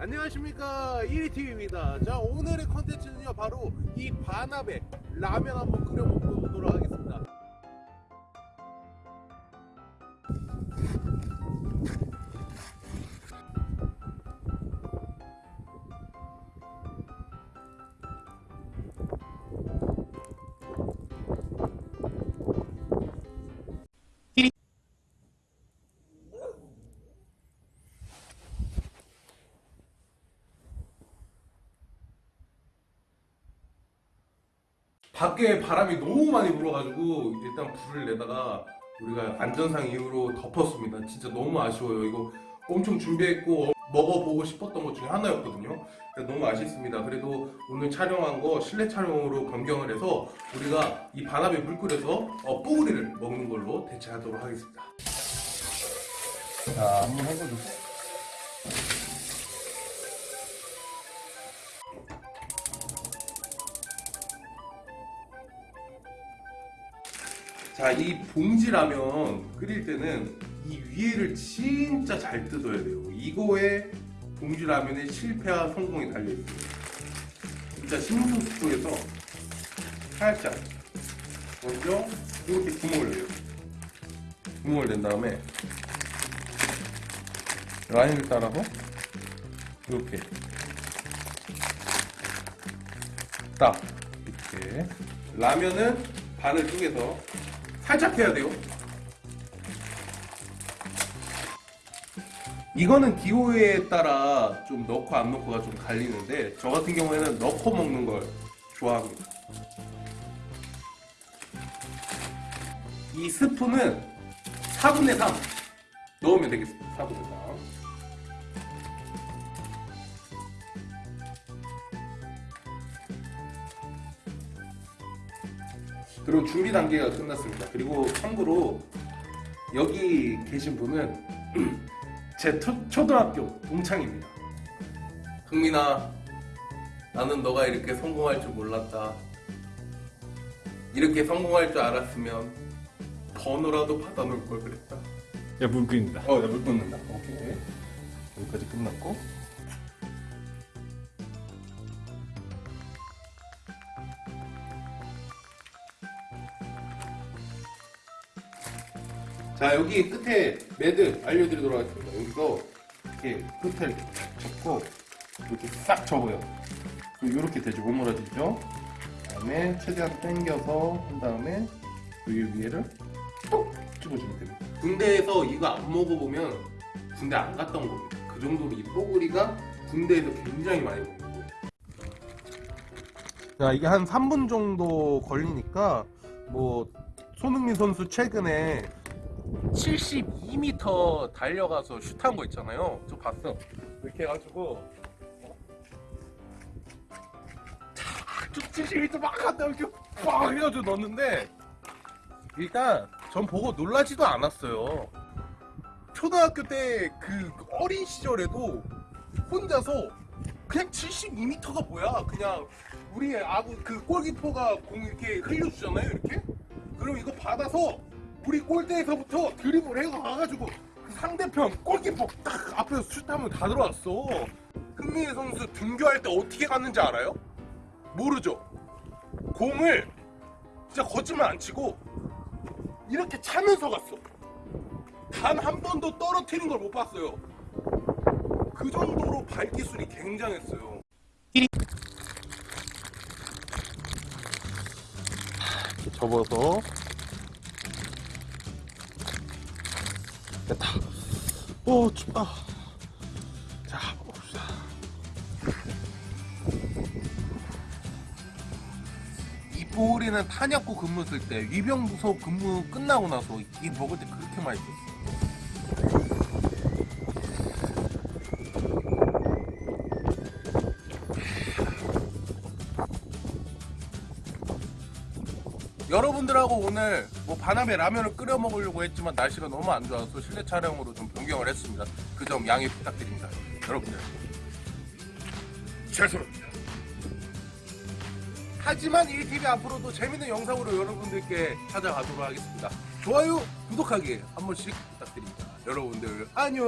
안녕하십니까. 1위TV입니다. 자 오늘의 컨텐츠는요 바로 이 반합에 라면 한번 끓여 먹도록 하겠습니다 밖에 바람이 너무 많이 불어가지고 일단 불을 내다가 우리가 안전상 이유로 덮었습니다. 진짜 너무 아쉬워요. 이거 엄청 준비했고 먹어보고 싶었던 것 중에 하나였거든요. 그래서 너무 아쉽습니다. 그래도 오늘 촬영한 거 실내 촬영으로 변경을 해서 우리가 이 반합에 물 끓여서 어, 뽀글이를 먹는 걸로 대체하도록 하겠습니다. 자, 한번 해보죠. 자, 이 봉지라면 끓일 때는 이 위에를 진짜 잘 뜯어야 돼요. 이거에 봉지라면의 실패와 성공이 달려있습니다. 신문 스프에서 살짝 먼저 이렇게 구멍을 내요. 구멍을 낸 다음에 라인을 따라서 이렇게 딱 이렇게 라면은 반을 쪼개서 살짝 해야 돼요. 이거는 기호에 따라 좀 넣고 안 넣고가 좀 갈리는데 저 같은 경우에는 넣고 먹는 걸 좋아합니다. 이 스프는 4분의 3 넣으면 되겠습니다. 4분의 3. 그리고 준비 단계가 끝났습니다. 그리고 참고로 여기 계신 분은 제 초, 초등학교 동창입니다. 흥민아, 나는 너가 이렇게 성공할 줄 몰랐다. 이렇게 성공할 줄 알았으면 번호라도 받아놓을 걸 그랬다. 야, 물 끓인다. 어, 나물 끓는다. 오케이. 여기까지 끝났고. 자, 여기 끝에 매듭 알려드리도록 하겠습니다. 여기서 이렇게 끝을 접고 이렇게 싹 접어요. 이렇게 되죠. 오므라지죠. 그 다음에 최대한 당겨서 한 다음에 여기 위에를 톡 찍어주면 됩니다. 군대에서 이거 안 먹어보면 군대 안온 겁니다. 그 정도로 이 뽀글이가 군대에서 굉장히 많이 먹는 거예요. 자, 이게 한 3분 정도 걸리니까 뭐 손흥민 선수 최근에 72m 달려가서 슛한 거 있잖아요. 저 봤어. 이렇게 해가지고 탁 72m 막 갔다 이렇게 빡 해가지고 넣었는데 일단 전 보고 놀라지도 않았어요. 초등학교 때 그 어린 시절에도 혼자서 그냥 72m가 뭐야? 그냥 우리 아구 그 골키퍼가 공 이렇게 흘려주잖아요, 이렇게. 그럼 이거 받아서 우리 골대에서부터 드리블 해가 가가지고 그 상대편 골키퍼 딱 앞에서 슛하면 다 들어왔어. 흥민희 선수 등교할 때 어떻게 갔는지 알아요? 모르죠. 공을 진짜 거짓말 안 치고 이렇게 차면서 갔어. 단 한 번도 떨어뜨린 걸 못 봤어요. 그 정도로 발기술이 굉장했어요. 접어서 됐다. 오 춥다. 자 먹읍시다. 이 보리는 탄약고 근무 쓸 때 위병부서 근무 끝나고 나서 이 먹을 때 그렇게 맛있었어. 여러분들하고 오늘 뭐 반합에 라면을 끓여 먹으려고 했지만 날씨가 너무 안 좋아서 실내 촬영으로 좀 변경을 했습니다. 그 점 양해 부탁드립니다. 여러분들 죄송합니다. 하지만 1TV 앞으로도 재밌는 영상으로 여러분들께 찾아가도록 하겠습니다. 좋아요, 구독하기 한 번씩 부탁드립니다. 여러분들 안녕.